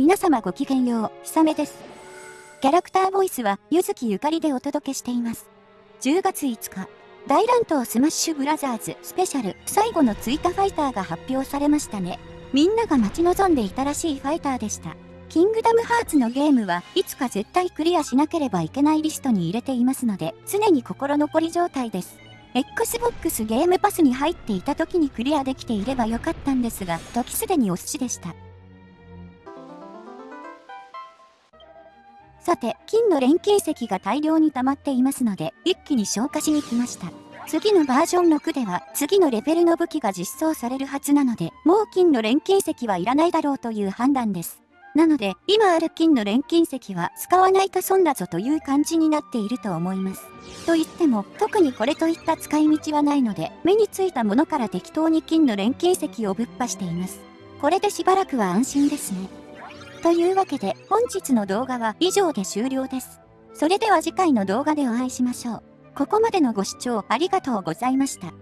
皆様ごきげんよう、ひさめです。キャラクターボイスは、ゆずきゆかりでお届けしています。10月5日、大乱闘スマッシュブラザーズスペシャル最後の追加ファイターが発表されましたね。みんなが待ち望んでいたらしいファイターでした。キングダムハーツのゲームはいつか絶対クリアしなければいけないリストに入れていますので、常に心残り状態です。Xbox ゲームパスに入っていた時にクリアできていればよかったんですが、時すでにお寿司でした。さて、金の錬金石が大量に溜まっていますので、一気に消化しに来ました。次のバージョン6では、次のレベルの武器が実装されるはずなので、もう金の錬金石はいらないだろうという判断です。なので、今ある金の錬金石は使わないと損だぞという感じになっていると思います。と言っても、特にこれといった使い道はないので、目についたものから適当に金の錬金石をぶっ破しています。これでしばらくは安心ですね。というわけで本日の動画は以上で終了です。それでは次回の動画でお会いしましょう。ここまでのご視聴ありがとうございました。